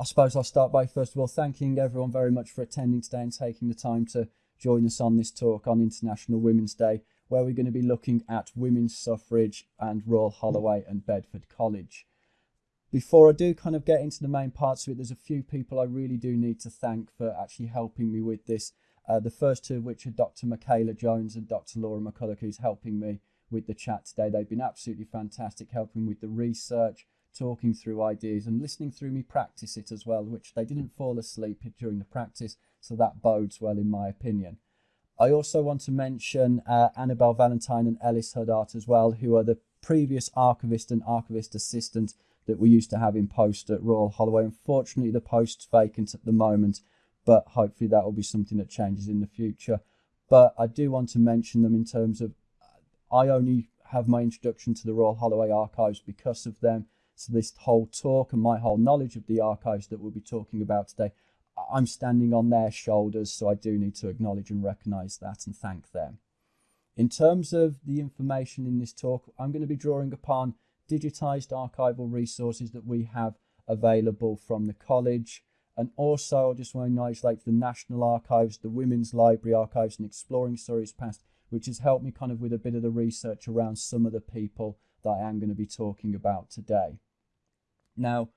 I suppose I'll start by first of all thanking everyone very much for attending today and taking the time to join us on this talk on International Women's Day, where we're going to be looking at women's suffrage and Royal Holloway and Bedford College. Before I do kind of get into the main parts of it, there's a few people I really do need to thank for actually helping me with this. Uh, the first two of which are Dr. Michaela Jones and Dr. Laura McCulloch, who's helping me with the chat today. They've been absolutely fantastic, helping with the research, talking through ideas, and listening through me practice it as well, which they didn't fall asleep during the practice, so that bodes well in my opinion. I also want to mention uh, Annabelle Valentine and Ellis Huddart as well, who are the previous archivist and archivist assistant that we used to have in post at Royal Holloway. Unfortunately, the post's vacant at the moment, but hopefully that will be something that changes in the future. But I do want to mention them in terms of I only have my introduction to the Royal Holloway archives because of them. So this whole talk and my whole knowledge of the archives that we'll be talking about today, I'm standing on their shoulders, so I do need to acknowledge and recognise that and thank them. In terms of the information in this talk, I'm going to be drawing upon digitised archival resources that we have available from the college. And also, I just want to acknowledge like the National Archives, the Women's Library Archives, and Exploring Surrey's Past, which has helped me kind of with a bit of the research around some of the people that I am going to be talking about today. Now,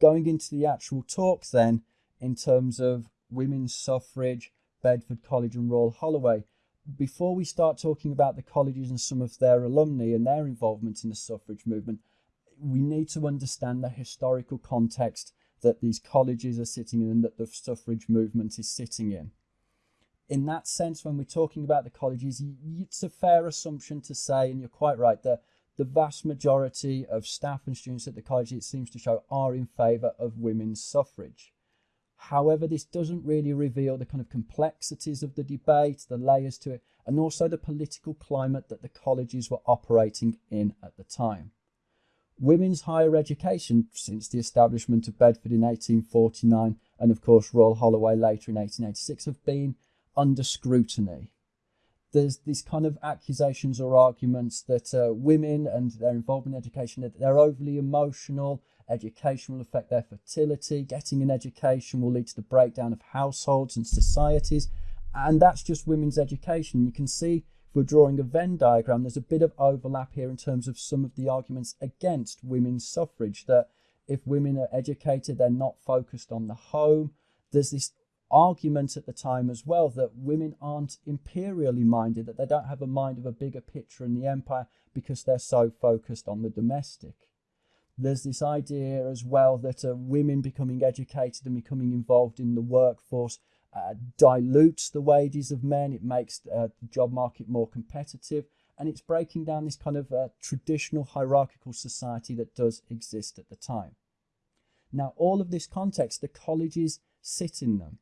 going into the actual talk then, in terms of women's suffrage, Bedford College and Royal Holloway, before we start talking about the colleges and some of their alumni and their involvement in the suffrage movement, we need to understand the historical context that these colleges are sitting in and that the suffrage movement is sitting in. In that sense, when we're talking about the colleges, it's a fair assumption to say, and you're quite right, that the vast majority of staff and students at the college, it seems to show, are in favour of women's suffrage. However, this doesn't really reveal the kind of complexities of the debate, the layers to it, and also the political climate that the colleges were operating in at the time. Women's higher education, since the establishment of Bedford in 1849, and of course Royal Holloway later in 1886, have been under scrutiny. There's these kind of accusations or arguments that uh, women and their involvement in education, that they're overly emotional, Education will affect their fertility. Getting an education will lead to the breakdown of households and societies. And that's just women's education. You can see if we're drawing a Venn diagram, there's a bit of overlap here in terms of some of the arguments against women's suffrage. That if women are educated, they're not focused on the home. There's this argument at the time as well that women aren't imperially minded, that they don't have a mind of a bigger picture in the empire because they're so focused on the domestic there's this idea as well that uh, women becoming educated and becoming involved in the workforce uh, dilutes the wages of men. It makes uh, the job market more competitive, and it's breaking down this kind of uh, traditional hierarchical society that does exist at the time. Now, all of this context, the colleges sit in them.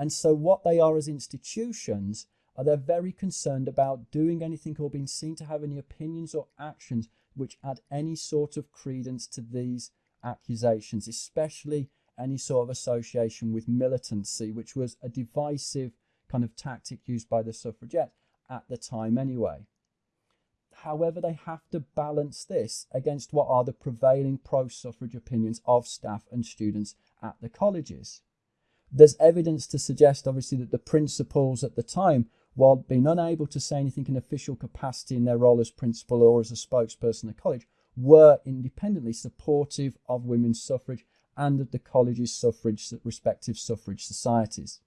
And so, what they are as institutions are they're very concerned about doing anything or being seen to have any opinions or actions which add any sort of credence to these accusations, especially any sort of association with militancy, which was a divisive kind of tactic used by the suffragettes at the time anyway. However, they have to balance this against what are the prevailing pro suffrage opinions of staff and students at the colleges. There's evidence to suggest, obviously, that the principals at the time while being unable to say anything in official capacity in their role as principal or as a spokesperson at college, were independently supportive of women's suffrage and of the college's suffrage, respective suffrage societies.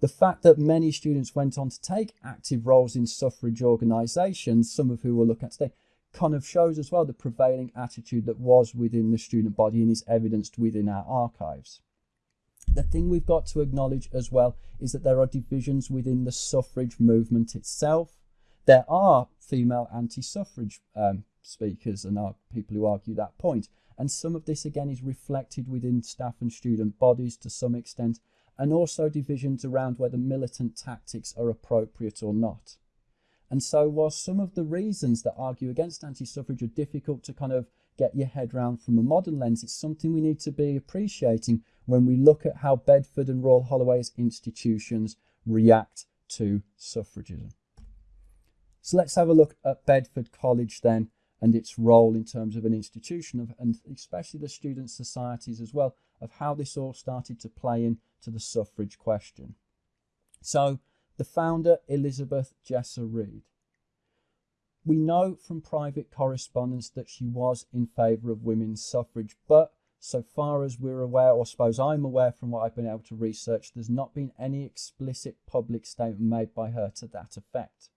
The fact that many students went on to take active roles in suffrage organisations, some of who we'll look at today, kind of shows as well the prevailing attitude that was within the student body and is evidenced within our archives. The thing we've got to acknowledge as well is that there are divisions within the suffrage movement itself. There are female anti suffrage um, speakers and people who argue that point. And some of this again is reflected within staff and student bodies to some extent, and also divisions around whether militant tactics are appropriate or not. And so, while some of the reasons that argue against anti suffrage are difficult to kind of get your head around from a modern lens, it's something we need to be appreciating when we look at how Bedford and Royal Holloway's institutions react to suffragism. So let's have a look at Bedford College then and its role in terms of an institution of, and especially the student societies as well of how this all started to play into the suffrage question. So the founder, Elizabeth Jesser Reid. We know from private correspondence that she was in favour of women's suffrage, but so far as we're aware, or suppose I'm aware from what I've been able to research, there's not been any explicit public statement made by her to that effect.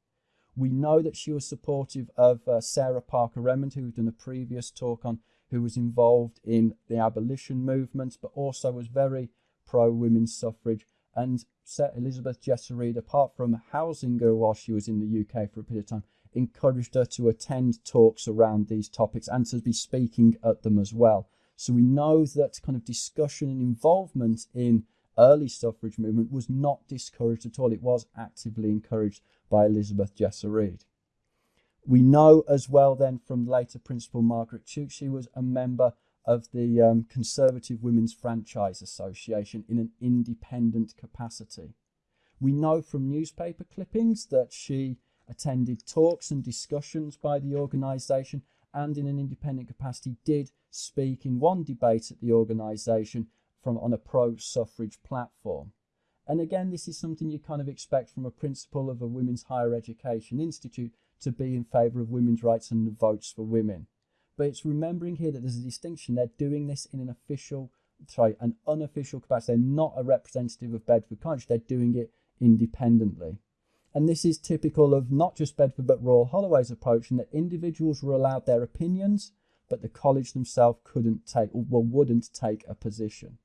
We know that she was supportive of uh, Sarah Parker Remond, who had done a previous talk on, who was involved in the abolition movement, but also was very pro women's suffrage. And Elizabeth Jesser apart from housing her while she was in the UK for a period of time, encouraged her to attend talks around these topics and to be speaking at them as well. So we know that kind of discussion and involvement in early suffrage movement was not discouraged at all. It was actively encouraged by Elizabeth Jesser Reid. We know as well then from later Principal Margaret Tuke, she was a member of the um, Conservative Women's Franchise Association in an independent capacity. We know from newspaper clippings that she attended talks and discussions by the organisation and in an independent capacity did speak in one debate at the organisation from on a pro-suffrage platform. And again, this is something you kind of expect from a principal of a women's higher education institute to be in favour of women's rights and votes for women. But it's remembering here that there's a distinction. They're doing this in an official, sorry, an unofficial capacity. They're not a representative of Bedford College. They're doing it independently. And this is typical of not just Bedford but Royal Holloway's approach in that individuals were allowed their opinions, but the college themselves couldn't take or wouldn't take a position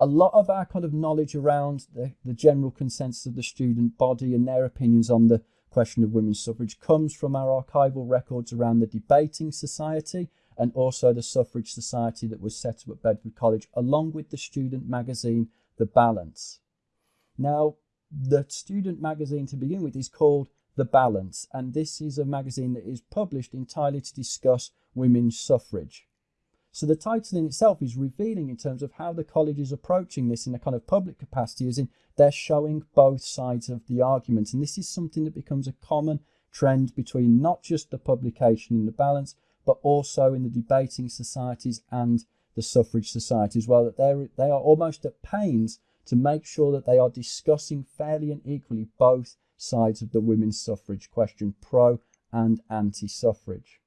a lot of our kind of knowledge around the, the general consensus of the student body and their opinions on the question of women's suffrage comes from our archival records around the debating society and also the suffrage society that was set up at Bedford College, along with the student magazine, The Balance. Now, the student magazine to begin with is called The Balance, and this is a magazine that is published entirely to discuss women's suffrage. So the title in itself is revealing in terms of how the college is approaching this in a kind of public capacity, as in they're showing both sides of the argument. And this is something that becomes a common trend between not just the publication in the balance, but also in the debating societies and the suffrage society as well, that they they are almost at pains to make sure that they are discussing fairly and equally both sides of the women's suffrage question, pro and anti-suffrage.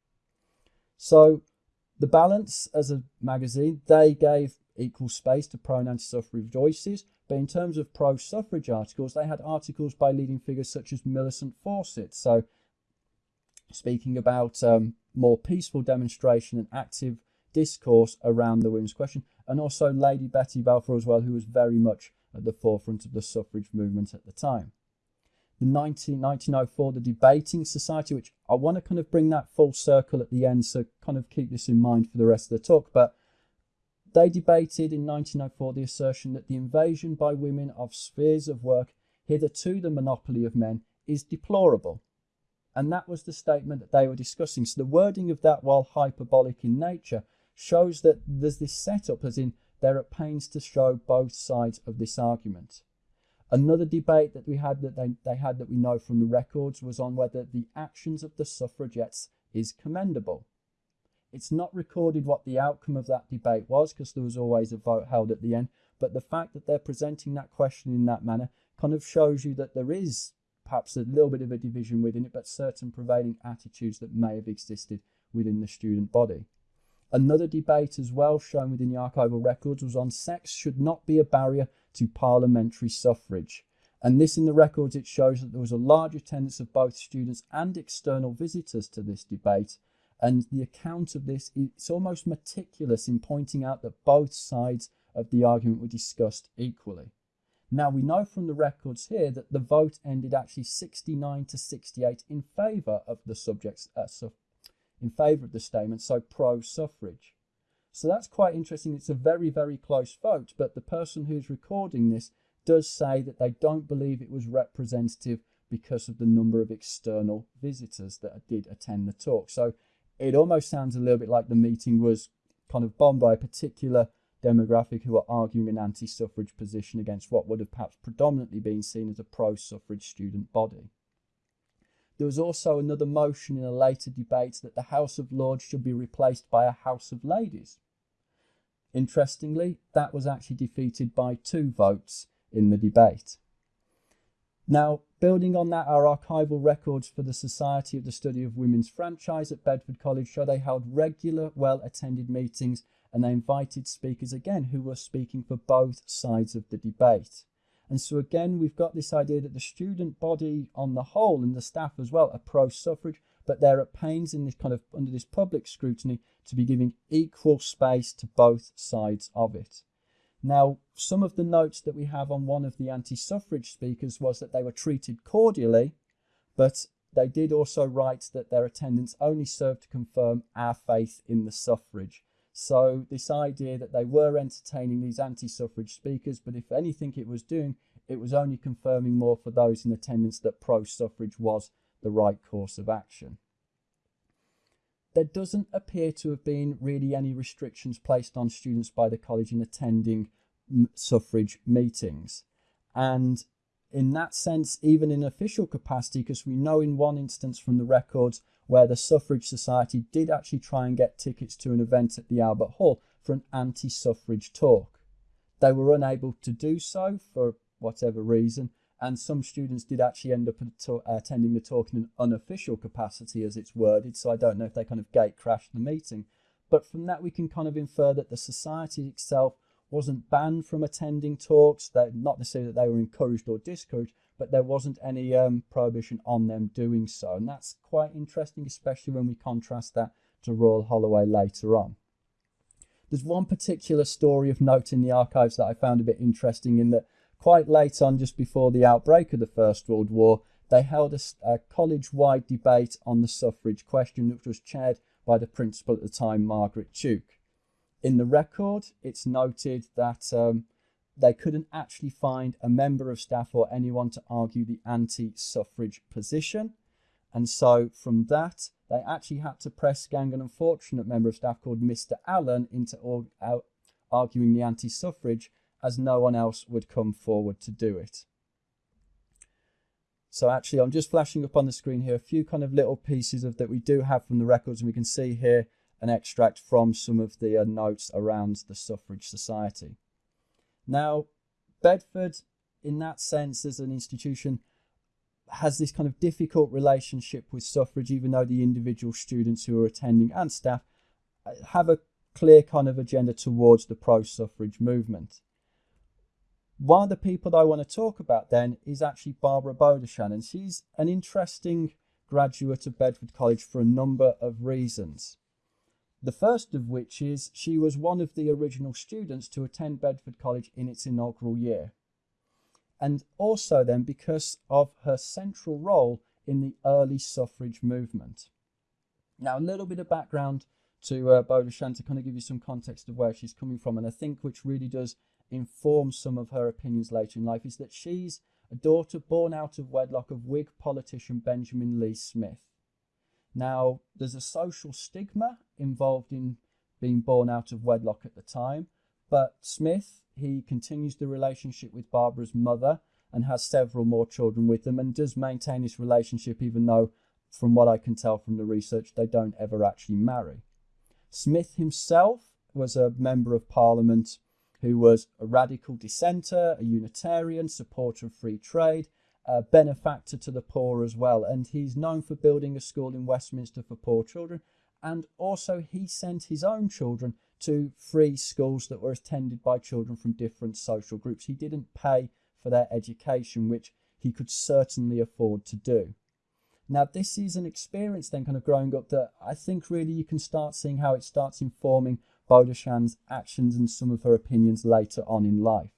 So the Balance, as a magazine, they gave equal space to pro and anti-suffrage voices, but in terms of pro-suffrage articles, they had articles by leading figures such as Millicent Fawcett. So, speaking about um, more peaceful demonstration and active discourse around the women's question, and also Lady Betty Balfour as well, who was very much at the forefront of the suffrage movement at the time the 19, 1904, the Debating Society, which I want to kind of bring that full circle at the end, so kind of keep this in mind for the rest of the talk. But they debated in 1904 the assertion that the invasion by women of spheres of work, hitherto the monopoly of men, is deplorable. And that was the statement that they were discussing. So the wording of that, while hyperbolic in nature, shows that there's this setup, as in they're at pains to show both sides of this argument. Another debate that we had that they, they had that we know from the records was on whether the actions of the suffragettes is commendable. It's not recorded what the outcome of that debate was because there was always a vote held at the end, but the fact that they're presenting that question in that manner kind of shows you that there is perhaps a little bit of a division within it, but certain prevailing attitudes that may have existed within the student body. Another debate as well shown within the archival records was on sex should not be a barrier to parliamentary suffrage. And this in the records, it shows that there was a large attendance of both students and external visitors to this debate. And the account of this is almost meticulous in pointing out that both sides of the argument were discussed equally. Now we know from the records here that the vote ended actually 69 to 68 in favour of the subjects, uh, in favour of the statement, so pro-suffrage. So that's quite interesting. It's a very, very close vote, but the person who's recording this does say that they don't believe it was representative because of the number of external visitors that did attend the talk. So it almost sounds a little bit like the meeting was kind of bombed by a particular demographic who are arguing an anti-suffrage position against what would have perhaps predominantly been seen as a pro-suffrage student body. There was also another motion in a later debate that the House of Lords should be replaced by a House of Ladies. Interestingly, that was actually defeated by two votes in the debate. Now, building on that, our archival records for the Society of the Study of Women's Franchise at Bedford College show they held regular, well attended meetings and they invited speakers again who were speaking for both sides of the debate. And so, again, we've got this idea that the student body on the whole and the staff as well are pro suffrage, but they're at pains in this kind of under this public scrutiny to be giving equal space to both sides of it. Now, some of the notes that we have on one of the anti suffrage speakers was that they were treated cordially, but they did also write that their attendance only served to confirm our faith in the suffrage. So, this idea that they were entertaining these anti suffrage speakers, but if anything it was doing, it was only confirming more for those in attendance that pro suffrage was the right course of action. There doesn't appear to have been really any restrictions placed on students by the college in attending suffrage meetings. And in that sense, even in official capacity, because we know in one instance from the records where the Suffrage Society did actually try and get tickets to an event at the Albert Hall for an anti suffrage talk. They were unable to do so for whatever reason, and some students did actually end up attending the talk in an unofficial capacity as it's worded so i don't know if they kind of gate crashed the meeting but from that we can kind of infer that the society itself wasn't banned from attending talks that not necessarily that they were encouraged or discouraged but there wasn't any um, prohibition on them doing so and that's quite interesting especially when we contrast that to royal holloway later on there's one particular story of note in the archives that i found a bit interesting in that quite late on, just before the outbreak of the First World War, they held a, a college wide debate on the suffrage question, which was chaired by the principal at the time, Margaret Tuke. In the record, it's noted that um, they couldn't actually find a member of staff or anyone to argue the anti suffrage position. And so from that, they actually had to press gang an unfortunate member of staff called Mr. Allen into arguing the anti suffrage as no one else would come forward to do it. So actually, I'm just flashing up on the screen here a few kind of little pieces of that we do have from the records, and we can see here an extract from some of the uh, notes around the Suffrage Society. Now, Bedford, in that sense, as an institution, has this kind of difficult relationship with suffrage, even though the individual students who are attending and staff uh, have a clear kind of agenda towards the pro suffrage movement. One of the people that I want to talk about then is actually Barbara Bodichon, and she's an interesting graduate of Bedford College for a number of reasons. The first of which is she was one of the original students to attend Bedford College in its inaugural year. And also then because of her central role in the early suffrage movement. Now, a little bit of background to uh, to kind of give you some context of where she's coming from, and I think which really does inform some of her opinions later in life is that she's a daughter born out of wedlock of Whig politician Benjamin Leigh Smith. Now, there's a social stigma involved in being born out of wedlock at the time, but Smith, he continues the relationship with Barbara's mother and has several more children with them and does maintain this relationship even though, from what I can tell from the research, they don't ever actually marry. Smith himself was a member of parliament who was a radical dissenter, a Unitarian, supporter of free trade, a benefactor to the poor as well. And he's known for building a school in Westminster for poor children. And also, he sent his own children to free schools that were attended by children from different social groups. He didn't pay for their education, which he could certainly afford to do. Now, this is an experience then kind of growing up that I think really you can start seeing how it starts informing Bodichon's actions and some of her opinions later on in life.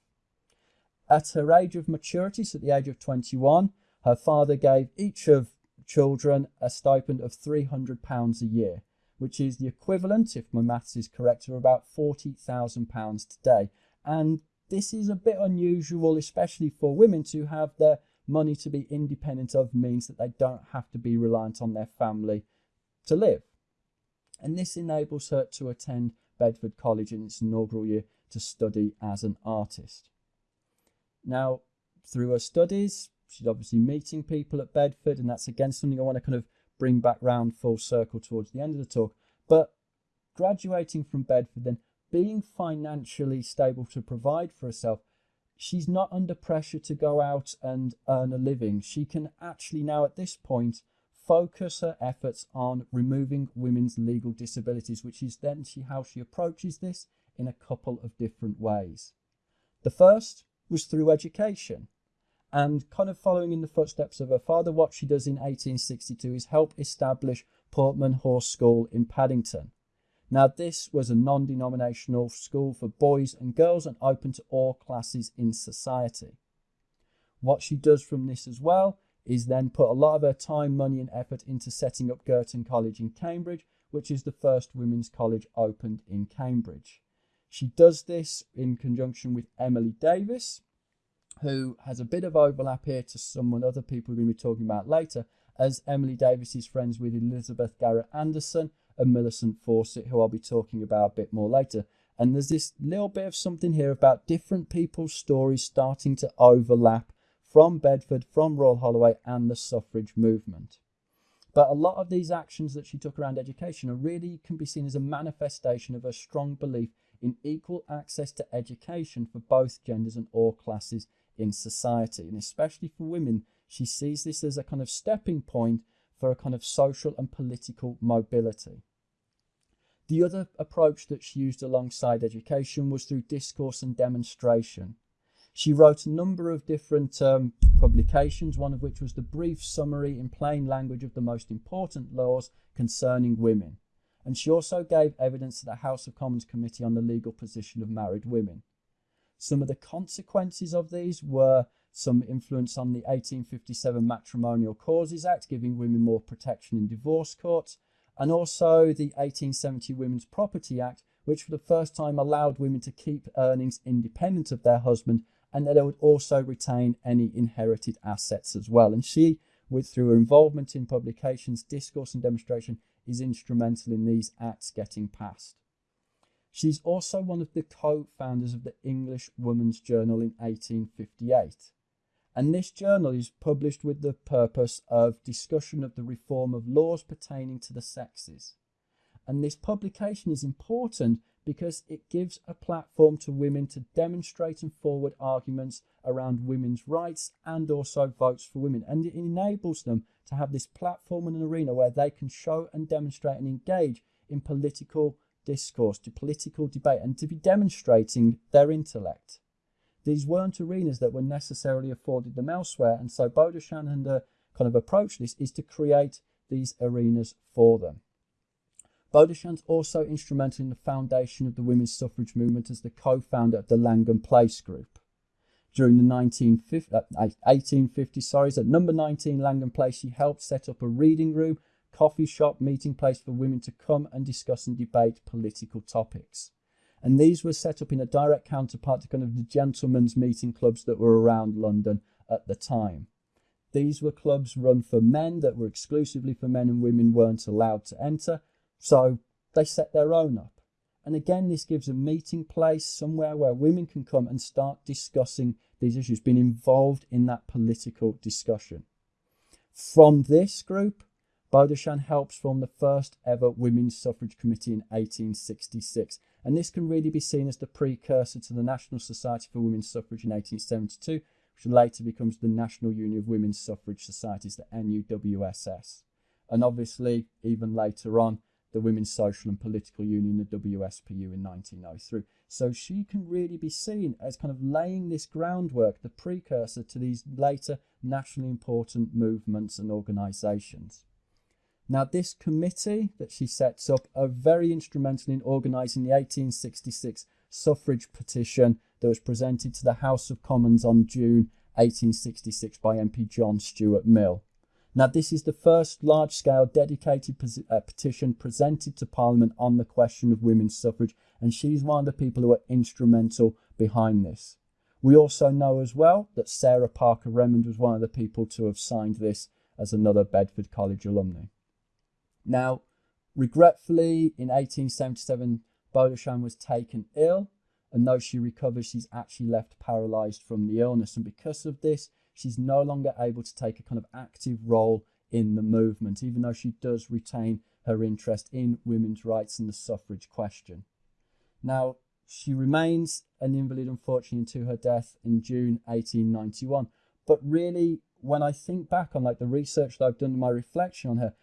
At her age of maturity, so at the age of 21, her father gave each of children a stipend of £300 a year, which is the equivalent, if my maths is correct, of about £40,000 today. And this is a bit unusual, especially for women, to have their money to be independent of means that they don't have to be reliant on their family to live. And this enables her to attend Bedford College in its inaugural year to study as an artist. Now, through her studies, She's obviously meeting people at Bedford, and that's again something I want to kind of bring back round full circle towards the end of the talk. But graduating from Bedford, then being financially stable to provide for herself, she's not under pressure to go out and earn a living. She can actually now, at this point, focus her efforts on removing women's legal disabilities, which is then she, how she approaches this in a couple of different ways. The first was through education. And kind of following in the footsteps of her father, what she does in 1862 is help establish Portman Hall School in Paddington. Now, this was a non denominational school for boys and girls and open to all classes in society. What she does from this as well is then put a lot of her time, money, and effort into setting up Girton College in Cambridge, which is the first women's college opened in Cambridge. She does this in conjunction with Emily Davies, who has a bit of overlap here to someone other people we're going to be talking about later, as Emily Davies is friends with Elizabeth Garrett Anderson and Millicent Fawcett, who I'll be talking about a bit more later. And there's this little bit of something here about different people's stories starting to overlap from Bedford, from Royal Holloway, and the suffrage movement. But a lot of these actions that she took around education are really can be seen as a manifestation of her strong belief in equal access to education for both genders and all classes in society. And especially for women, she sees this as a kind of stepping point for a kind of social and political mobility. The other approach that she used alongside education was through discourse and demonstration. She wrote a number of different um, publications, one of which was the brief summary in plain language of the most important laws concerning women. And she also gave evidence to the House of Commons Committee on the legal position of married women. Some of the consequences of these were some influence on the 1857 Matrimonial Causes Act, giving women more protection in divorce courts, and also the 1870 Women's Property Act, which for the first time allowed women to keep earnings independent of their husband and that they would also retain any inherited assets as well. And she, with through her involvement in publications, discourse, and demonstration, is instrumental in these acts getting passed. She's also one of the co founders of the English Woman's Journal in 1858 and this journal is published with the purpose of discussion of the reform of laws pertaining to the sexes. And this publication is important because it gives a platform to women to demonstrate and forward arguments around women's rights and also votes for women. And it enables them to have this platform and an arena where they can show and demonstrate and engage in political discourse, to political debate, and to be demonstrating their intellect. These weren't arenas that were necessarily afforded them elsewhere, and so Bodichon and kind of approach this is to create these arenas for them. Bodichon's also instrumental in the foundation of the women's suffrage movement as the co-founder of the Langham Place Group. During the 1950, uh, 1850, sorry, at number 19 Langham Place, she helped set up a reading room, coffee shop, meeting place for women to come and discuss and debate political topics. And these were set up in a direct counterpart to kind of the gentlemen's meeting clubs that were around London at the time. These were clubs run for men that were exclusively for men and women weren't allowed to enter. So they set their own up. And again, this gives a meeting place somewhere where women can come and start discussing these issues, being involved in that political discussion. From this group, Bodichon helps form the first ever Women's Suffrage Committee in 1866 and this can really be seen as the precursor to the National Society for Women's Suffrage in 1872, which later becomes the National Union of Women's Suffrage Societies, the NUWSS. And obviously, even later on, the Women's Social and Political Union, the WSPU, in 1903. So she can really be seen as kind of laying this groundwork, the precursor to these later nationally important movements and organisations. Now, this committee that she sets up are very instrumental in organising the 1866 suffrage petition that was presented to the House of Commons on June 1866 by MP John Stuart Mill. Now, this is the first large scale dedicated uh, petition presented to Parliament on the question of women's suffrage, and she's one of the people who are instrumental behind this. We also know as well that Sarah Parker Remond was one of the people to have signed this as another Bedford College alumni. Now, regretfully, in 1877, Bodichon was taken ill, and though she recovers, she's actually left paralysed from the illness. And because of this, she's no longer able to take a kind of active role in the movement, even though she does retain her interest in women's rights and the suffrage question. Now, she remains an invalid, unfortunately, until her death in June 1891. But really, when I think back on like the research that I've done, my reflection on her,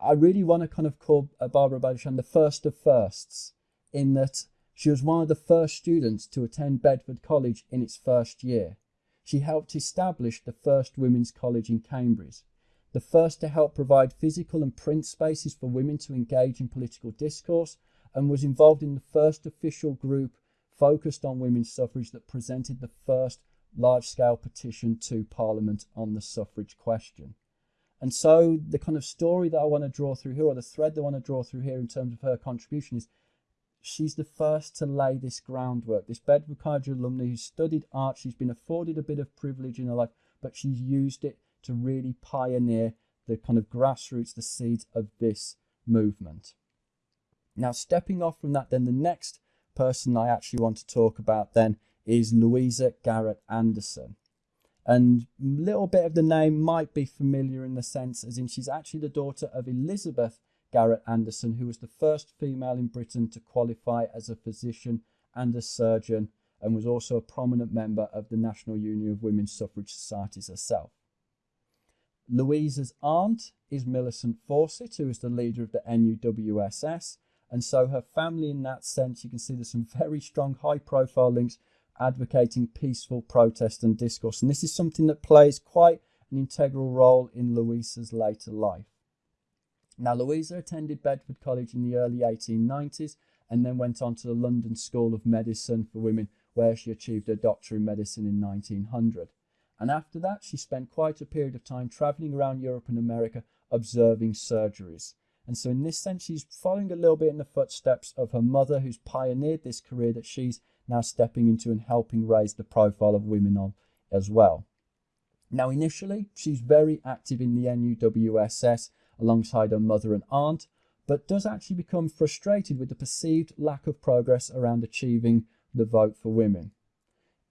I really want to kind of call uh, Barbara Bodichon the first of firsts, in that she was one of the first students to attend Bedford College in its first year. She helped establish the first women's college in Cambridge, the first to help provide physical and print spaces for women to engage in political discourse, and was involved in the first official group focused on women's suffrage that presented the first large scale petition to Parliament on the suffrage question. And so, the kind of story that I want to draw through here, or the thread that I want to draw through here in terms of her contribution, is she's the first to lay this groundwork. This Bedford College alumni who studied art, she's been afforded a bit of privilege in her life, but she's used it to really pioneer the kind of grassroots, the seeds of this movement. Now, stepping off from that, then the next person I actually want to talk about then is Louisa Garrett Anderson. And a little bit of the name might be familiar in the sense as in she's actually the daughter of Elizabeth Garrett Anderson, who was the first female in Britain to qualify as a physician and a surgeon, and was also a prominent member of the National Union of Women's Suffrage Societies herself. Louisa's aunt is Millicent Fawcett, who is the leader of the NUWSS, and so her family, in that sense, you can see there's some very strong high profile links advocating peaceful protest and discourse. And this is something that plays quite an integral role in Louisa's later life. Now, Louisa attended Bedford College in the early 1890s and then went on to the London School of Medicine for Women, where she achieved her doctorate in medicine in 1900. And after that, she spent quite a period of time traveling around Europe and America observing surgeries. And so, in this sense, she's following a little bit in the footsteps of her mother, who's pioneered this career that she's now stepping into and helping raise the profile of women on as well. Now, initially, she's very active in the NUWSS alongside her mother and aunt, but does actually become frustrated with the perceived lack of progress around achieving the vote for women.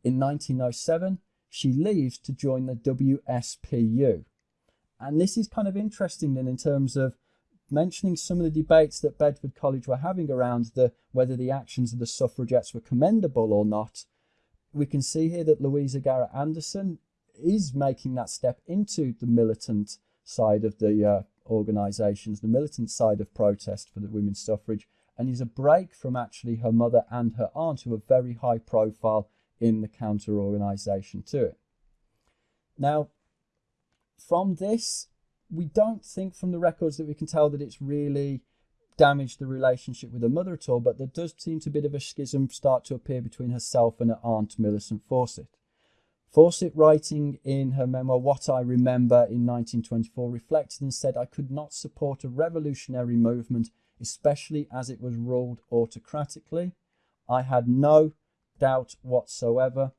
In 1907, she leaves to join the WSPU. And this is kind of interesting then in terms of mentioning some of the debates that Bedford College were having around the whether the actions of the suffragettes were commendable or not. We can see here that Louisa Garrett Anderson is making that step into the militant side of the uh, organisations, the militant side of protest for the women's suffrage, and is a break from actually her mother and her aunt, who are very high profile in the counter organisation to it. Now, from this, we don't think from the records that we can tell that it's really damaged the relationship with her mother at all, but there does seem to be a bit of a schism start to appear between herself and her aunt Millicent Fawcett. Fawcett, writing in her memoir What I Remember in 1924, reflected and said, I could not support a revolutionary movement, especially as it was ruled autocratically. I had no doubt whatsoever,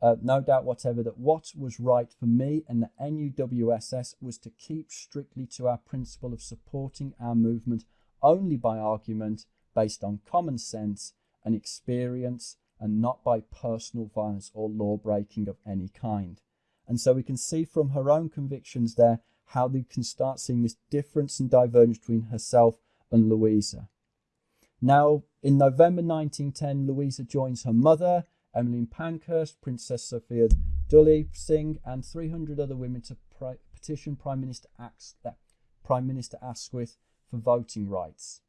uh, no doubt whatever, that what was right for me and the NUWSS was to keep strictly to our principle of supporting our movement only by argument based on common sense and experience and not by personal violence or law breaking of any kind. And so we can see from her own convictions there how they can start seeing this difference and divergence between herself and Louisa. Now, in November 1910, Louisa joins her mother, Emmeline Pankhurst, Princess Sophia Duleep Singh, and 300 other women to petition Prime Minister, uh, Prime Minister Asquith for voting rights.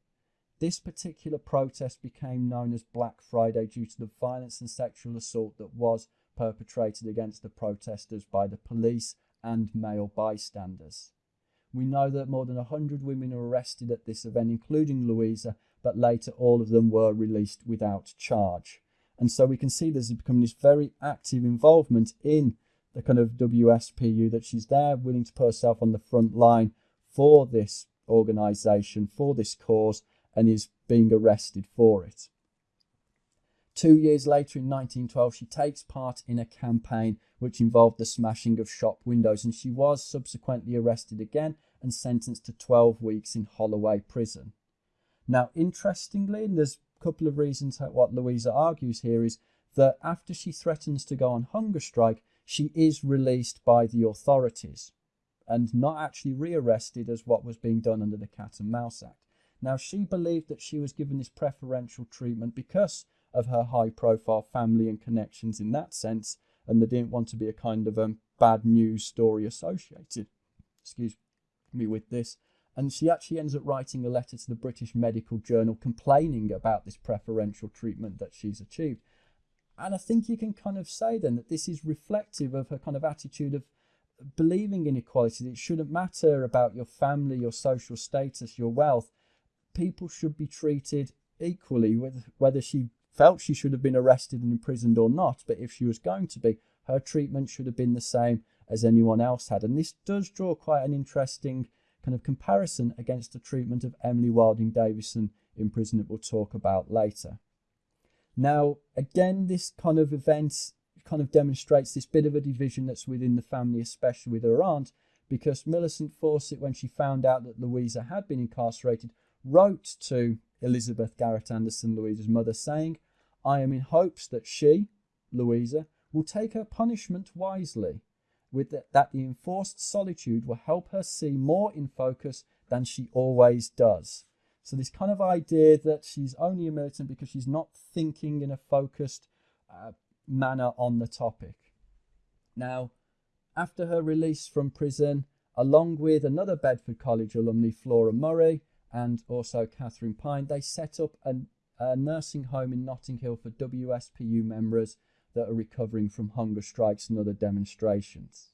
This particular protest became known as Black Friday due to the violence and sexual assault that was perpetrated against the protesters by the police and male bystanders. We know that more than 100 women were arrested at this event, including Louisa, but later all of them were released without charge. And so we can see there's become this very active involvement in the kind of WSPU that she's there, willing to put herself on the front line for this organisation, for this cause, and is being arrested for it. Two years later, in 1912, she takes part in a campaign which involved the smashing of shop windows, and she was subsequently arrested again and sentenced to 12 weeks in Holloway prison. Now, interestingly, and there's a couple of reasons what Louisa argues here is that after she threatens to go on hunger strike, she is released by the authorities and not actually rearrested as what was being done under the Cat and Mouse Act. Now, she believed that she was given this preferential treatment because of her high profile family and connections in that sense, and they didn't want to be a kind of um, bad news story associated, excuse me, with this. And she actually ends up writing a letter to the British Medical Journal complaining about this preferential treatment that she's achieved. And I think you can kind of say then that this is reflective of her kind of attitude of believing in equality. It shouldn't matter about your family, your social status, your wealth. People should be treated equally, with, whether she felt she should have been arrested and imprisoned or not. But if she was going to be, her treatment should have been the same as anyone else had. And this does draw quite an interesting kind of comparison against the treatment of Emily Wilding Davison in prison that we'll talk about later. Now, again, this kind of event kind of demonstrates this bit of a division that's within the family, especially with her aunt, because Millicent Fawcett, when she found out that Louisa had been incarcerated, wrote to Elizabeth Garrett Anderson, Louisa's mother, saying, I am in hopes that she, Louisa, will take her punishment wisely, with the, that the enforced solitude will help her see more in focus than she always does. So this kind of idea that she's only a militant because she's not thinking in a focused uh, manner on the topic. Now, after her release from prison, along with another Bedford College alumni, Flora Murray, and also Catherine Pine, they set up an, a nursing home in Notting Hill for WSPU members that are recovering from hunger strikes and other demonstrations.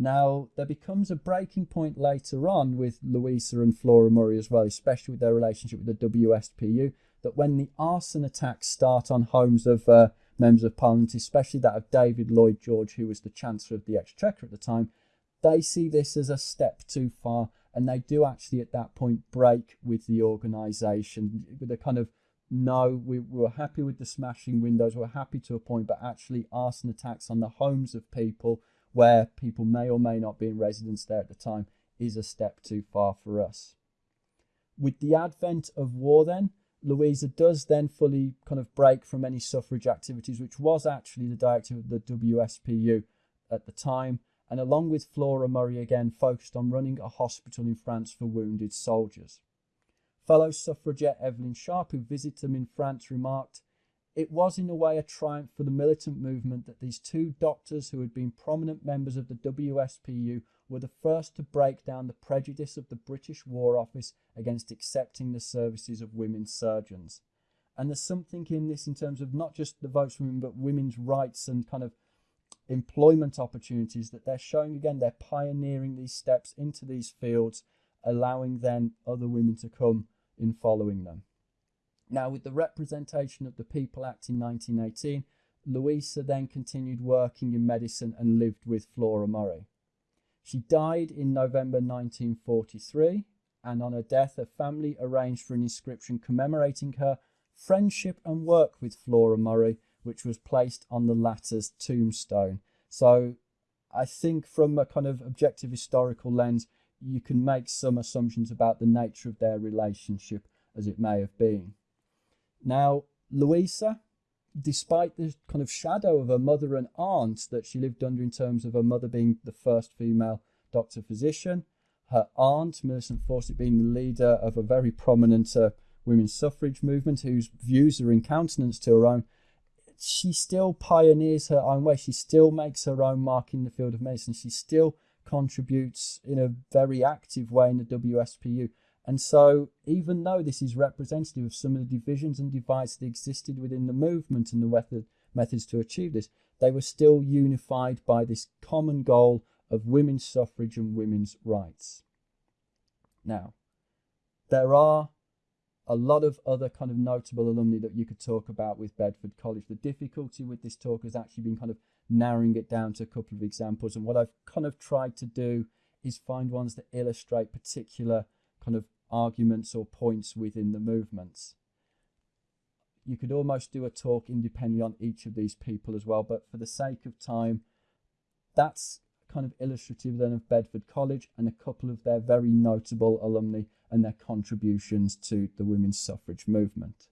Now, there becomes a breaking point later on with Louisa and Flora Murray as well, especially with their relationship with the WSPU, that when the arson attacks start on homes of uh, members of parliament, especially that of David Lloyd George, who was the Chancellor of the Exchequer at the time, they see this as a step too far and they do actually at that point break with the organisation with a kind of no, we, we were happy with the smashing windows, we we're happy to a point, but actually arson attacks on the homes of people where people may or may not be in residence there at the time is a step too far for us. With the advent of war, then, Louisa does then fully kind of break from any suffrage activities, which was actually the directive of the WSPU at the time, and along with Flora Murray again focused on running a hospital in France for wounded soldiers. Fellow suffragette Evelyn Sharp, who visited them in France, remarked, It was in a way a triumph for the militant movement that these two doctors who had been prominent members of the WSPU were the first to break down the prejudice of the British War Office against accepting the services of women surgeons. And there's something in this in terms of not just the votes for women, but women's rights and kind of employment opportunities that they're showing again they're pioneering these steps into these fields allowing then other women to come in following them. Now with the representation of the people act in 1918 louisa then continued working in medicine and lived with flora murray. She died in november 1943 and on her death her family arranged for an inscription commemorating her friendship and work with flora murray which was placed on the latter's tombstone. So I think from a kind of objective historical lens, you can make some assumptions about the nature of their relationship as it may have been. Now, Louisa, despite the kind of shadow of her mother and aunt that she lived under in terms of her mother being the first female doctor physician, her aunt, Millicent Fawcett, being the leader of a very prominent uh, women's suffrage movement whose views are in countenance to her own, she still pioneers her own way. She still makes her own mark in the field of medicine. She still contributes in a very active way in the WSPU. And so, even though this is representative of some of the divisions and divides that existed within the movement and the method, methods to achieve this, they were still unified by this common goal of women's suffrage and women's rights. Now, there are a lot of other kind of notable alumni that you could talk about with Bedford College. The difficulty with this talk has actually been kind of narrowing it down to a couple of examples. And what I've kind of tried to do is find ones that illustrate particular kind of arguments or points within the movements. You could almost do a talk independently on each of these people as well, but for the sake of time, that's kind of illustrative then of Bedford College and a couple of their very notable alumni and their contributions to the women's suffrage movement.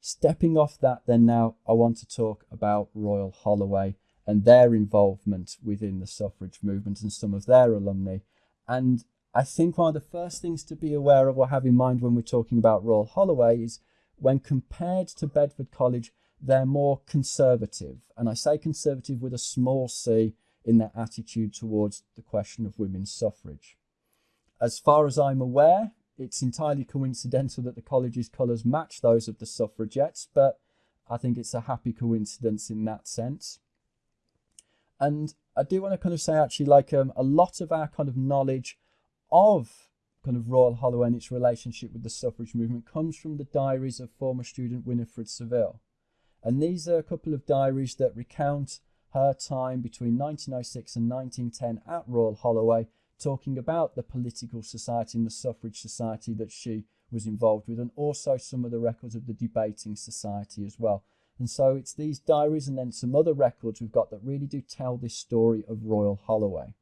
Stepping off that, then now I want to talk about Royal Holloway and their involvement within the suffrage movement and some of their alumni. And I think one of the first things to be aware of or have in mind when we're talking about Royal Holloway is when compared to Bedford College, they're more conservative. And I say conservative with a small c in their attitude towards the question of women's suffrage. As far as I'm aware, it's entirely coincidental that the college's colours match those of the suffragettes, but I think it's a happy coincidence in that sense. And I do want to kind of say actually like um, a lot of our kind of knowledge of kind of Royal Holloway and its relationship with the suffrage movement comes from the diaries of former student Winifred Saville. And these are a couple of diaries that recount her time between 1906 and 1910 at Royal Holloway, talking about the political society and the suffrage society that she was involved with, and also some of the records of the debating society as well. And so it's these diaries and then some other records we've got that really do tell this story of Royal Holloway.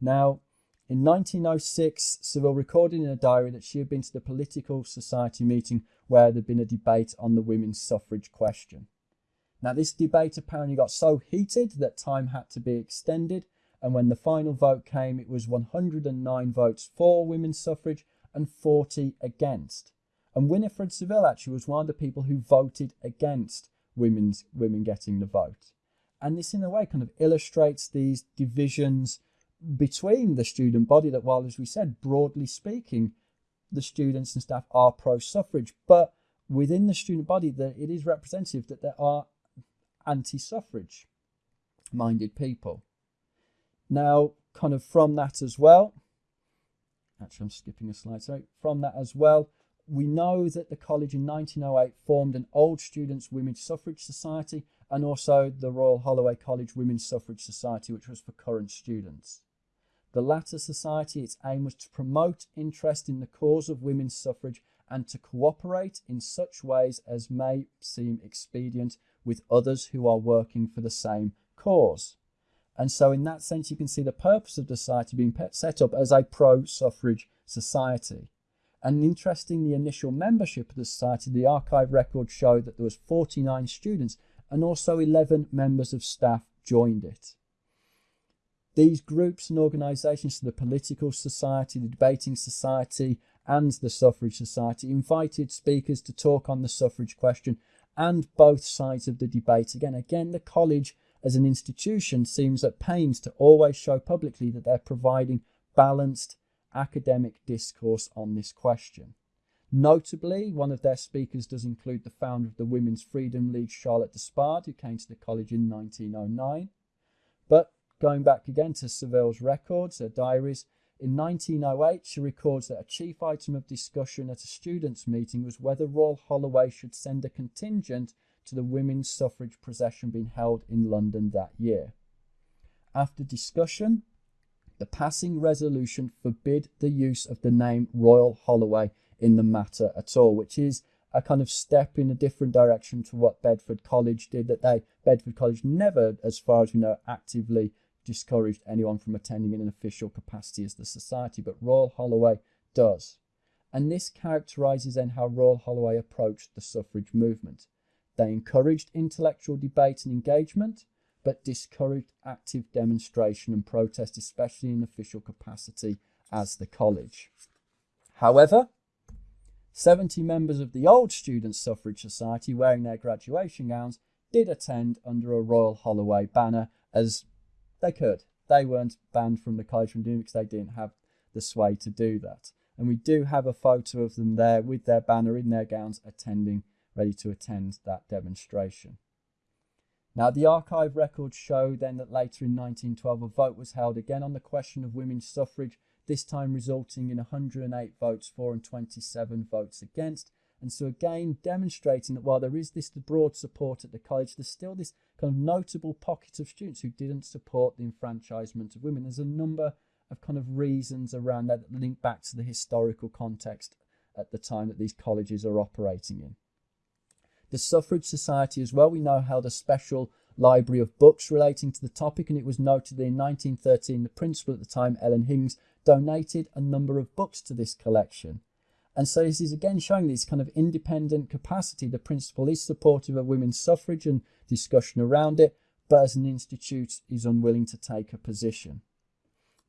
Now, in 1906, Saville recorded in a diary that she had been to the political society meeting where there'd been a debate on the women's suffrage question. Now, this debate apparently got so heated that time had to be extended, and when the final vote came, it was 109 votes for women's suffrage and 40 against. And Winifred Saville actually was one of the people who voted against women's women getting the vote. And this in a way kind of illustrates these divisions between the student body that while as we said, broadly speaking, the students and staff are pro suffrage, but within the student body that it is representative that there are anti-suffrage minded people. Now, kind of from that as well, actually I'm skipping a slide, sorry, from that as well, we know that the college in 1908 formed an Old Students Women's Suffrage Society and also the Royal Holloway College Women's Suffrage Society, which was for current students. The latter society, its aim was to promote interest in the cause of women's suffrage and to cooperate in such ways as may seem expedient with others who are working for the same cause. And so, in that sense, you can see the purpose of the society being set up as a pro suffrage society. And interesting, the initial membership of the society, the archive records show that there was 49 students and also 11 members of staff joined it. These groups and organisations, the political society, the debating society, and the suffrage society, invited speakers to talk on the suffrage question and both sides of the debate. Again, again, the college as an institution seems at pains to always show publicly that they're providing balanced academic discourse on this question. Notably, one of their speakers does include the founder of the Women's Freedom League, Charlotte Despard, who came to the college in 1909. But going back again to Saville's records, her diaries, in 1908, she records that a chief item of discussion at a students' meeting was whether Royal Holloway should send a contingent to the women's suffrage procession being held in London that year. After discussion, the passing resolution forbid the use of the name Royal Holloway in the matter at all, which is a kind of step in a different direction to what Bedford College did. That they Bedford College never, as far as we know, actively discouraged anyone from attending in an official capacity as the society, but Royal Holloway does. And this characterises then how Royal Holloway approached the suffrage movement. They encouraged intellectual debate and engagement, but discouraged active demonstration and protest, especially in official capacity as the college. However, 70 members of the old Student Suffrage Society wearing their graduation gowns did attend under a Royal Holloway banner as they could. They weren't banned from the college from because they didn't have the sway to do that. And we do have a photo of them there with their banner in their gowns attending, ready to attend that demonstration. Now, the archive records show then that later in 1912 a vote was held again on the question of women's suffrage, this time resulting in 108 votes for and 27 votes against. And so, again, demonstrating that while there is this broad support at the college, there's still this kind of notable pocket of students who didn't support the enfranchisement of women. There's a number of kind of reasons around that that link back to the historical context at the time that these colleges are operating in. The Suffrage Society, as well, we know held a special library of books relating to the topic, and it was noted that in 1913, the principal at the time, Ellen Higgins, donated a number of books to this collection. And so this is again showing this kind of independent capacity. The principle is supportive of women's suffrage and discussion around it, but as an institute is unwilling to take a position.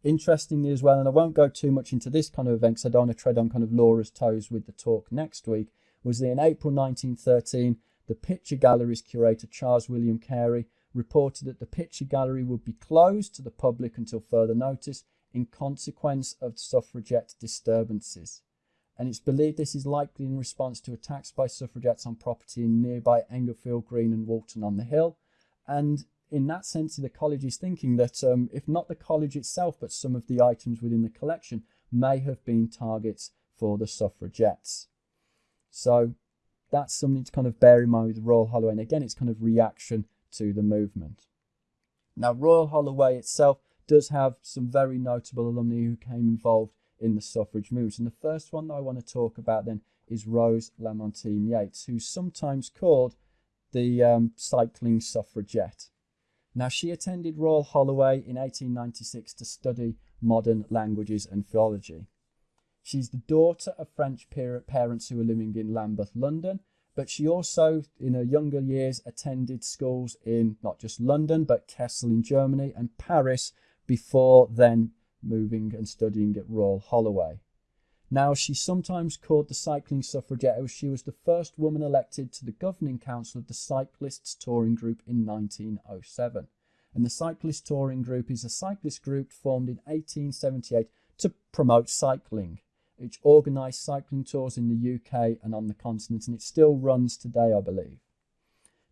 Interestingly, as well, and I won't go too much into this kind of event because I don't want to tread on kind of Laura's toes with the talk next week, was that in April 1913, the picture gallery's curator Charles William Carey reported that the picture gallery would be closed to the public until further notice in consequence of suffragette disturbances. And it's believed this is likely in response to attacks by suffragettes on property in nearby Englefield Green and Walton on the Hill. And in that sense, the college is thinking that um, if not the college itself, but some of the items within the collection may have been targets for the suffragettes. So that's something to kind of bear in mind with Royal Holloway. And again, it's kind of reaction to the movement. Now, Royal Holloway itself does have some very notable alumni who came involved in the suffrage movement. And the first one that I want to talk about then is Rose Lamartine Yates, who's sometimes called the um, cycling suffragette. Now, she attended Royal Holloway in 1896 to study modern languages and philology. She's the daughter of French parents who were living in Lambeth, London, but she also, in her younger years, attended schools in not just London, but Kassel in Germany and Paris before then moving and studying at Royal Holloway. Now, she sometimes called the cycling suffragette as she was the first woman elected to the governing council of the Cyclists Touring Group in 1907. And the Cyclist Touring Group is a cyclist group formed in 1878 to promote cycling. It organised cycling tours in the UK and on the continent, and it still runs today, I believe.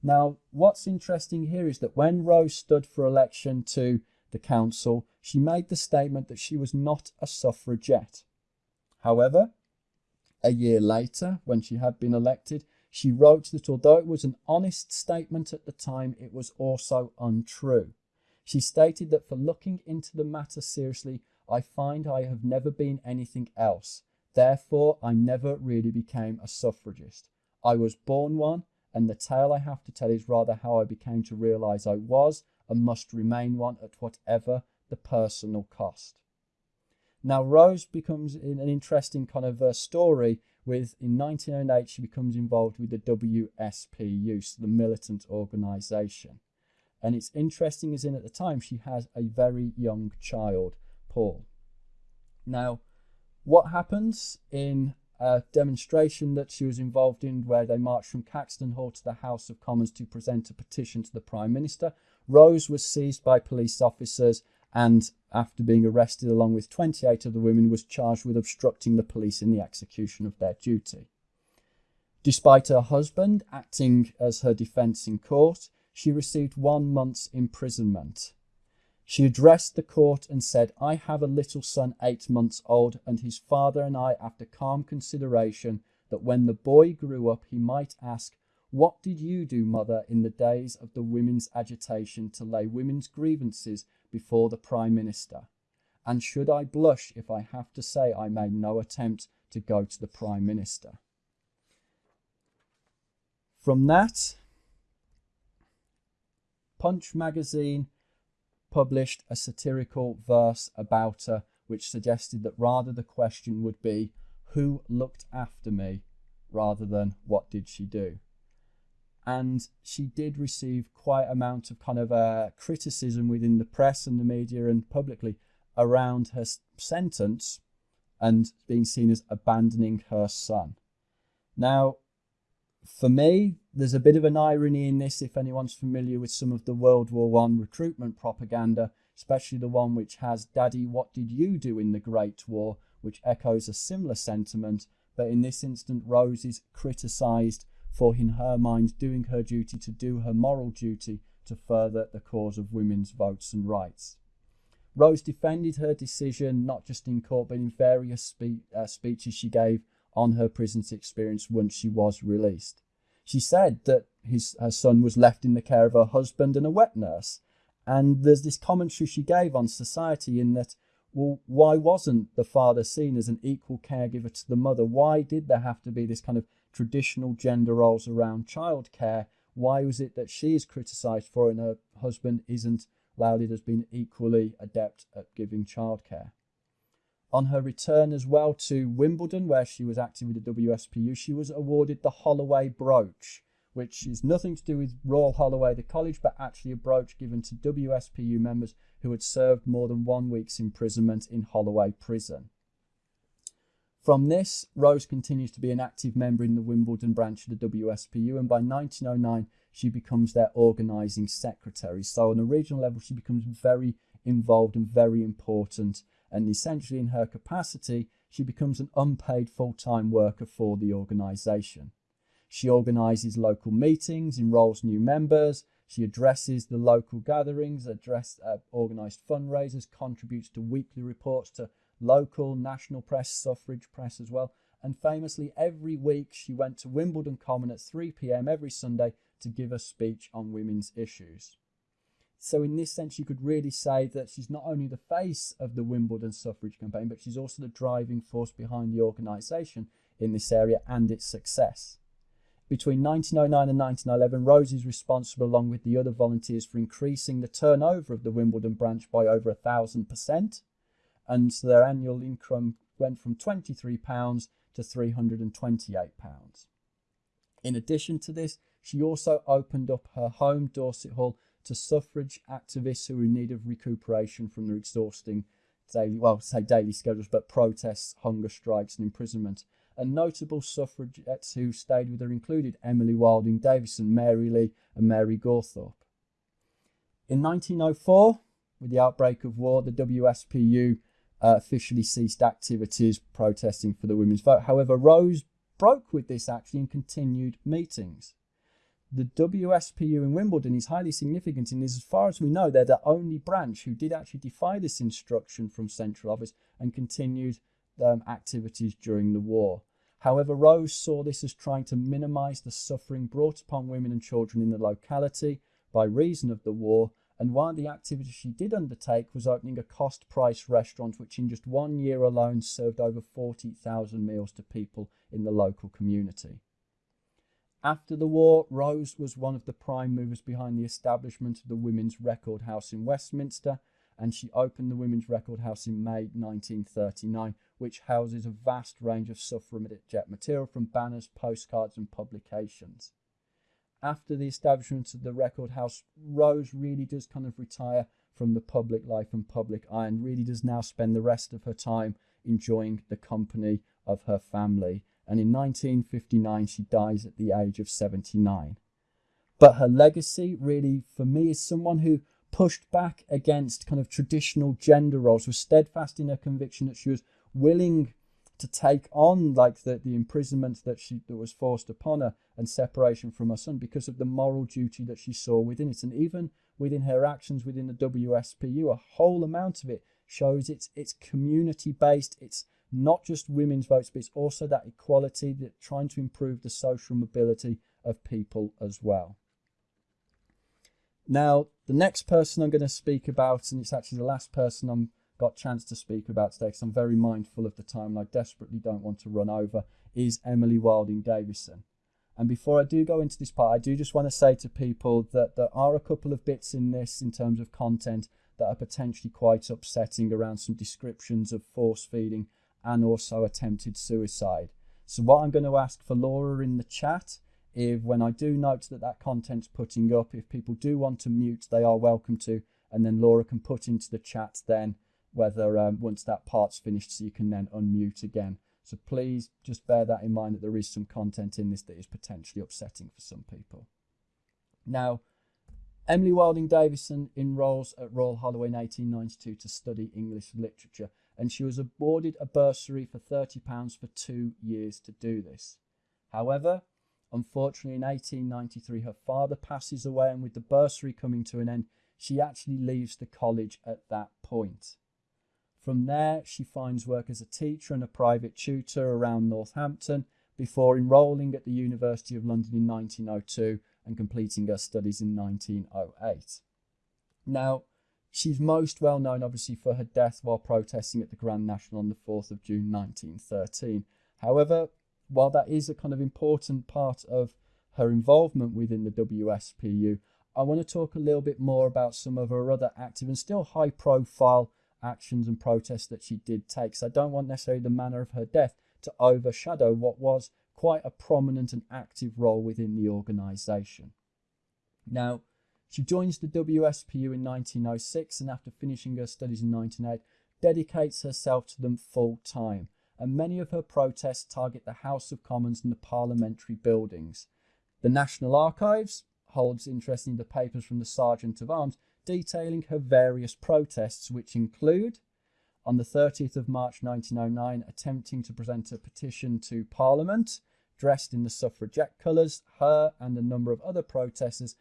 Now, what's interesting here is that when Rose stood for election to the council, she made the statement that she was not a suffragette. However, a year later, when she had been elected, she wrote that although it was an honest statement at the time, it was also untrue. She stated that for looking into the matter seriously, I find I have never been anything else. Therefore, I never really became a suffragist. I was born one, and the tale I have to tell is rather how I became to realise I was and must remain one at whatever the personal cost. Now, Rose becomes in an interesting kind of a story with in 1908 she becomes involved with the WSPU, so the militant organisation. And it's interesting as in at the time she has a very young child Paul. Now, what happens in a demonstration that she was involved in where they marched from Caxton Hall to the House of Commons to present a petition to the Prime Minister? Rose was seized by police officers and after being arrested along with 28 of the women was charged with obstructing the police in the execution of their duty. Despite her husband acting as her defence in court, she received one month's imprisonment. She addressed the court and said, I have a little son eight months old, and his father and I, after calm consideration, that when the boy grew up, he might ask, What did you do, mother, in the days of the women's agitation to lay women's grievances before the Prime Minister? And should I blush if I have to say I made no attempt to go to the Prime Minister? From that, Punch magazine published a satirical verse about her, which suggested that rather the question would be, Who looked after me? rather than what did she do? And she did receive quite a amount of kind of uh, criticism within the press and the media and publicly around her sentence and being seen as abandoning her son. Now, for me, there's a bit of an irony in this if anyone's familiar with some of the World War One recruitment propaganda, especially the one which has Daddy, what did you do in the Great War, which echoes a similar sentiment, but in this instance, Rose is criticised for in her mind doing her duty to do her moral duty to further the cause of women's votes and rights. Rose defended her decision not just in court but in various spe- uh, speeches she gave on her prison experience once she was released. She said that his, her son was left in the care of her husband and a wet nurse. And there's this commentary she gave on society in that, well, why wasn't the father seen as an equal caregiver to the mother? Why did there have to be this kind of traditional gender roles around childcare? Why was it that she is criticised for and her husband isn't lauded as being equally adept at giving childcare? On her return as well to Wimbledon, where she was active with the WSPU, she was awarded the Holloway brooch, which is nothing to do with Royal Holloway, the college, but actually a brooch given to WSPU members who had served more than one week's imprisonment in Holloway prison. From this, Rose continues to be an active member in the Wimbledon branch of the WSPU, and by 1909, she becomes their organising secretary. So, on a regional level, she becomes very involved and very important, and essentially, in her capacity, she becomes an unpaid full time worker for the organisation. She organises local meetings, enrolls new members, she addresses the local gatherings, address uh, organised fundraisers, contributes to weekly reports to local, national press, suffrage press as well. And famously, every week she went to Wimbledon Common at 3 pm every Sunday to give a speech on women's issues. So, in this sense, you could really say that she's not only the face of the Wimbledon suffrage campaign, but she's also the driving force behind the organisation in this area and its success. Between 1909 and 1911, Rose is responsible, along with the other volunteers, for increasing the turnover of the Wimbledon branch by over a thousand percent, and their annual income went from £23 to £328. In addition to this, she also opened up her home, Dorset Hall, to suffrage activists who were in need of recuperation from their exhausting daily, well, say daily schedules, but protests, hunger strikes, and imprisonment and notable suffragettes who stayed with her included Emily Wilding Davison, Mary Leigh, and Mary Gawthorpe. In 1904, with the outbreak of war, the WSPU uh, officially ceased activities protesting for the women's vote. However, Rose broke with this actually and continued meetings. The WSPU in Wimbledon is highly significant and is, as far as we know, they're the only branch who did actually defy this instruction from central office and continued um, activities during the war. However, Rose saw this as trying to minimize the suffering brought upon women and children in the locality by reason of the war. And one of the activities she did undertake was opening a cost price restaurant, which in just one year alone served over 40,000 meals to people in the local community. After the war, Rose was one of the prime movers behind the establishment of the Women's Record House in Westminster, and she opened the Women's Record House in May 1939, which houses a vast range of suffragette material from banners, postcards, and publications. After the establishment of the record house, Rose really does kind of retire from the public life and public eye and really does now spend the rest of her time enjoying the company of her family. And in 1959, she dies at the age of 79. But her legacy, really, for me, is someone who pushed back against kind of traditional gender roles, was steadfast in her conviction that she was willing to take on like the, the imprisonment that she that was forced upon her and separation from her son because of the moral duty that she saw within it. And even within her actions within the WSPU a whole amount of it shows it's it's community based. It's not just women's votes but it's also that equality that trying to improve the social mobility of people as well. Now the next person I'm going to speak about and it's actually the last person I'm got chance to speak about today because I'm very mindful of the time and I desperately don't want to run over is Emily Wilding Davison. And before I do go into this part, I do just want to say to people that there are a couple of bits in this in terms of content that are potentially quite upsetting around some descriptions of force feeding and also attempted suicide. So what I'm going to ask for Laura in the chat, if when I do note that that content's putting up, if people do want to mute, they are welcome to, and then Laura can put into the chat then whether um, once that part's finished so you can then unmute again. So please just bear that in mind that there is some content in this that is potentially upsetting for some people. Now, Emily Wilding Davison enrolls at Royal Holloway in 1892 to study English literature, and she was awarded a bursary for £30 for two years to do this. However, unfortunately, in 1893, her father passes away, and with the bursary coming to an end, she actually leaves the college at that point. From there, she finds work as a teacher and a private tutor around Northampton before enrolling at the University of London in 1902 and completing her studies in 1908. Now, she's most well known obviously for her death while protesting at the Grand National on the 4th of June 1913. However, while that is a kind of important part of her involvement within the WSPU, I want to talk a little bit more about some of her other active and still high profile actions and protests that she did take. So I don't want necessarily the manner of her death to overshadow what was quite a prominent and active role within the organisation. Now, she joins the WSPU in 1906 and after finishing her studies in 1908, dedicates herself to them full time. And many of her protests target the House of Commons and the parliamentary buildings. The National Archives holds interest in the papers from the Sergeant of Arms detailing her various protests, which include on the 30th of March 1909 attempting to present a petition to Parliament dressed in the suffragette colours, her and a number of other protesters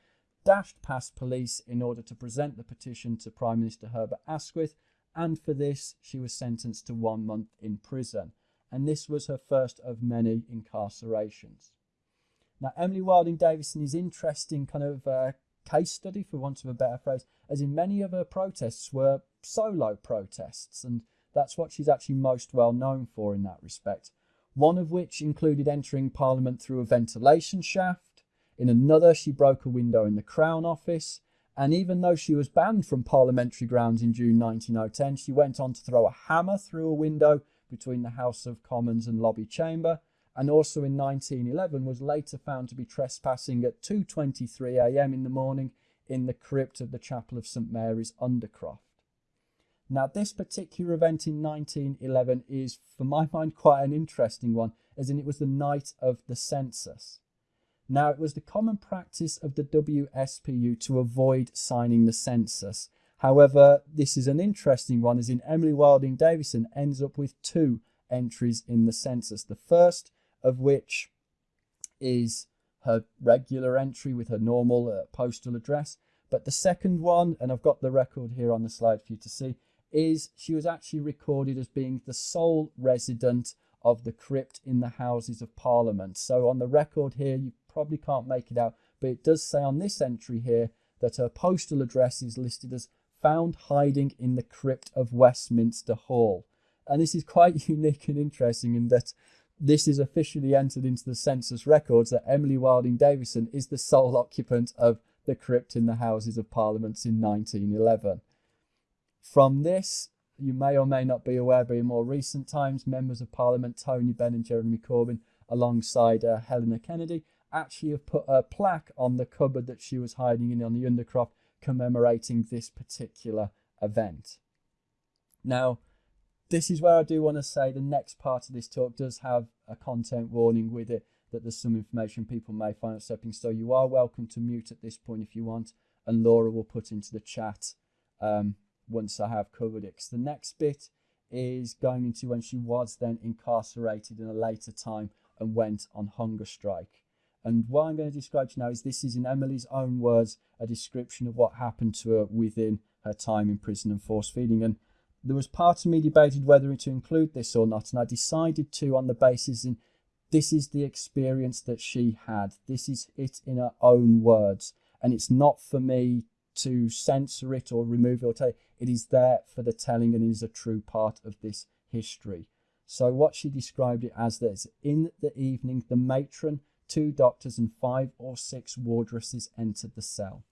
dashed past police in order to present the petition to Prime Minister Herbert Asquith, and for this she was sentenced to one month in prison. And this was her first of many incarcerations. Now, Emily Wilding Davison is interesting kind of uh, case study, for want of a better phrase, as in many of her protests were solo protests, and that's what she's actually most well known for in that respect. One of which included entering Parliament through a ventilation shaft, in another, she broke a window in the Crown Office. And even though she was banned from parliamentary grounds in June 1910, she went on to throw a hammer through a window between the House of Commons and Lobby Chamber. And also in 1911 was later found to be trespassing at 2:23 a.m. in the morning in the crypt of the Chapel of St Mary's Undercroft. Now, this particular event in 1911 is, for my mind, quite an interesting one, as in it was the night of the census. Now, it was the common practice of the WSPU to avoid signing the census. However, this is an interesting one, as in Emily Wilding Davison ends up with two entries in the census. The first of which is her regular entry with her normal uh, postal address. But the second one, and I've got the record here on the slide for you to see, is she was actually recorded as being the sole resident of the crypt in the Houses of Parliament. So on the record here, you probably can't make it out, but it does say on this entry here that her postal address is listed as found hiding in the crypt of Westminster Hall. And this is quite unique and interesting in that this is officially entered into the census records that Emily Wilding Davison is the sole occupant of the crypt in the Houses of Parliament in 1911. From this, you may or may not be aware, but in more recent times, members of Parliament Tony Benn and Jeremy Corbyn, alongside uh, Helena Kennedy, actually have put a plaque on the cupboard that she was hiding in on the Undercroft commemorating this particular event. Now, this is where I do want to say the next part of this talk does have a content warning with it that there's some information people may find upsetting. So you are welcome to mute at this point if you want, and Laura will put into the chat um, once I have covered it. the next bit is going into when she was then incarcerated in a later time and went on hunger strike. And what I'm going to describe to you now is this is in Emily's own words a description of what happened to her within her time in prison and force feeding. And there was part of me debated whether to include this or not, and I decided to on the basis in this is the experience that she had. This is it in her own words, and it's not for me to censor it or remove it or tell it. It is there for the telling and is a true part of this history. So what she described it as this in the evening, the matron two doctors and five or six wardresses entered the cell.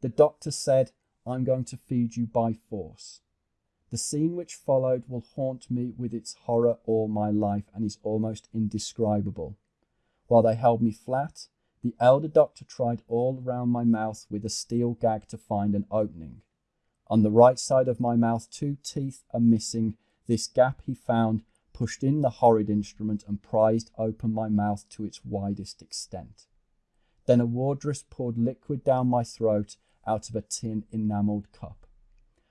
The doctor said, I'm going to feed you by force. The scene which followed will haunt me with its horror all my life and is almost indescribable. While they held me flat, the elder doctor tried all round my mouth with a steel gag to find an opening. On the right side of my mouth, two teeth are missing. This gap he found pushed in the horrid instrument and prized open my mouth to its widest extent. Then a wardress poured liquid down my throat out of a tin enamelled cup.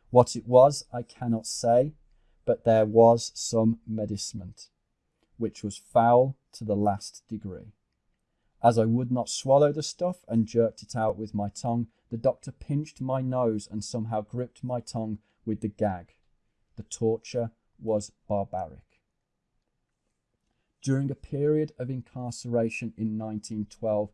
What it was, I cannot say, but there was some medicament, which was foul to the last degree. As I would not swallow the stuff and jerked it out with my tongue, the doctor pinched my nose and somehow gripped my tongue with the gag. The torture was barbaric during a period of incarceration in 1912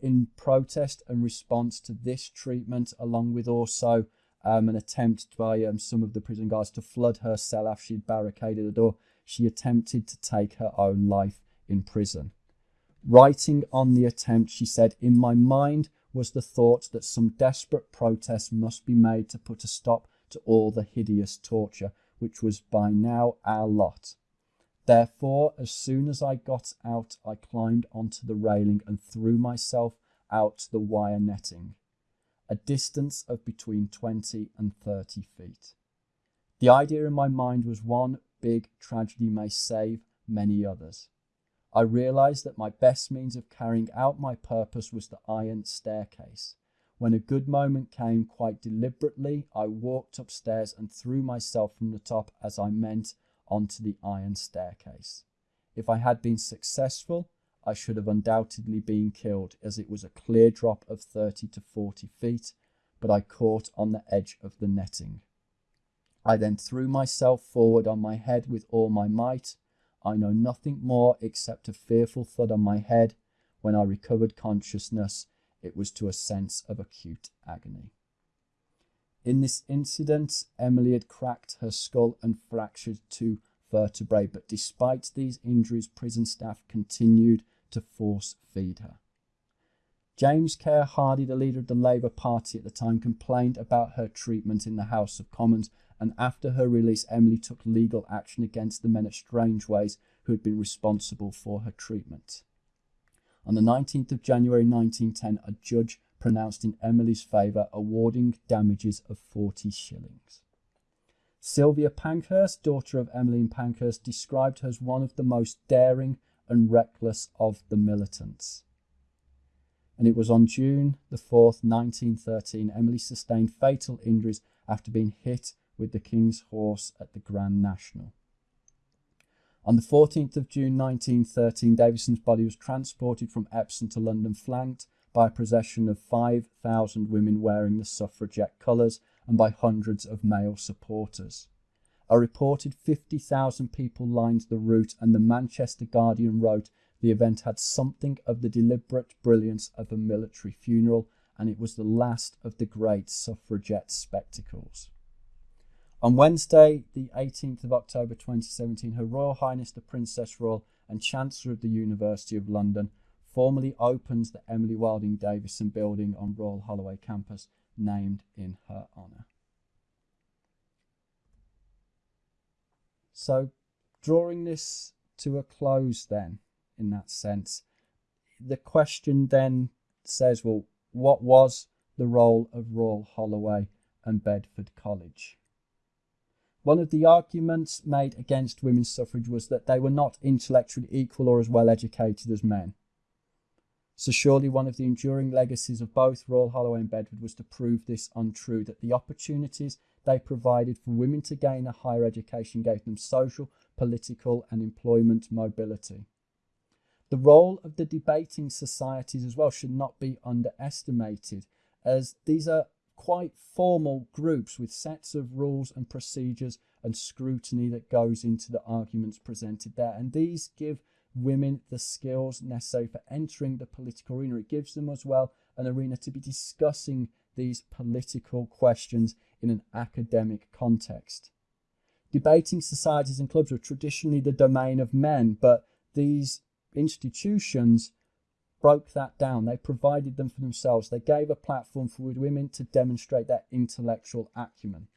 in protest and response to this treatment, along with also um, an attempt by um, some of the prison guards to flood her cell after she'd barricaded the door, she attempted to take her own life in prison. Writing on the attempt, she said, In my mind was the thought that some desperate protest must be made to put a stop to all the hideous torture, which was by now our lot. Therefore, as soon as I got out, I climbed onto the railing and threw myself out the wire netting, a distance of between 20 and 30 feet. The idea in my mind was one big tragedy may save many others. I realized that my best means of carrying out my purpose was the iron staircase. When a good moment came, quite deliberately, I walked upstairs and threw myself from the top as I meant onto the iron staircase. If I had been successful, I should have undoubtedly been killed as it was a clear drop of 30 to 40 feet, but I caught on the edge of the netting. I then threw myself forward on my head with all my might. I know nothing more except a fearful thud on my head. When I recovered consciousness, it was to a sense of acute agony. In this incident, Emily had cracked her skull and fractured two vertebrae, but despite these injuries, prison staff continued to force feed her. James Keir Hardie, the leader of the Labour Party at the time, complained about her treatment in the House of Commons, and after her release, Emily took legal action against the men at Strangeways who had been responsible for her treatment. On the 19th of January 1910, a judge pronounced in Emily's favour, awarding damages of 40 shillings. Sylvia Pankhurst, daughter of Emmeline Pankhurst, described her as one of the most daring and reckless of the militants. And it was on June the 4th, 1913, Emily sustained fatal injuries after being hit with the King's Horse at the Grand National. On the 14th of June 1913, Davison's body was transported from Epsom to London, flanked by a procession of 5,000 women wearing the suffragette colours and by hundreds of male supporters. A reported 50,000 people lined the route, and the Manchester Guardian wrote the event had something of the deliberate brilliance of a military funeral, and it was the last of the great suffragette spectacles. On Wednesday, the 18th of October 2017, Her Royal Highness the Princess Royal and Chancellor of the University of London formally opens the Emily Wilding Davison building on Royal Holloway campus, named in her honour. So, drawing this to a close, then, in that sense, the question then says, well, what was the role of Royal Holloway and Bedford College? One of the arguments made against women's suffrage was that they were not intellectually equal or as well educated as men. So surely one of the enduring legacies of both Royal Holloway and Bedford was to prove this untrue, that the opportunities they provided for women to gain a higher education gave them social, political and employment mobility. The role of the debating societies as well should not be underestimated, as these are quite formal groups with sets of rules and procedures and scrutiny that goes into the arguments presented there. And these give women the skills necessary for entering the political arena. It gives them as well an arena to be discussing these political questions in an academic context. Debating societies and clubs were traditionally the domain of men, but these institutions broke that down. They provided them for themselves. They gave a platform for women to demonstrate their intellectual acumen.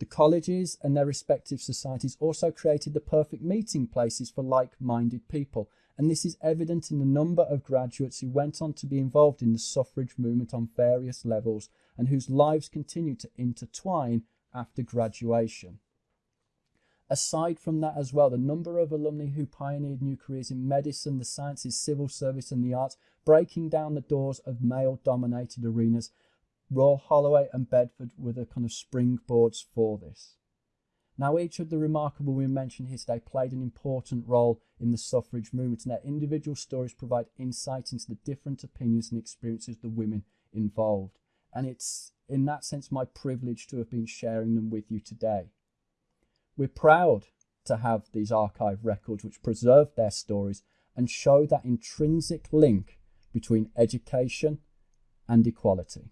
The colleges and their respective societies also created the perfect meeting places for like minded people, and this is evident in the number of graduates who went on to be involved in the suffrage movement on various levels and whose lives continue to intertwine after graduation. Aside from that, as well, the number of alumni who pioneered new careers in medicine, the sciences, civil service, and the arts, breaking down the doors of male dominated arenas Royal Holloway and Bedford were the kind of springboards for this. Now, each of the remarkable women mentioned here today played an important role in the suffrage movement, and their individual stories provide insight into the different opinions and experiences of the women involved. And it's in that sense my privilege to have been sharing them with you today. We're proud to have these archive records which preserve their stories and show that intrinsic link between education and equality.